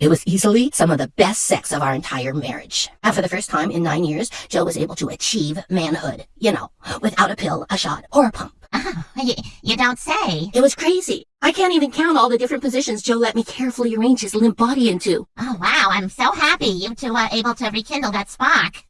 It was easily some of the best sex of our entire marriage. And for the first time in nine years, Joe was able to achieve manhood. You know, without a pill, a shot, or a pump. Oh, you, you don't say. It was crazy. I can't even count all the different positions Joe let me carefully arrange his limp body into. Oh, wow, I'm so happy you two are able to rekindle that spark.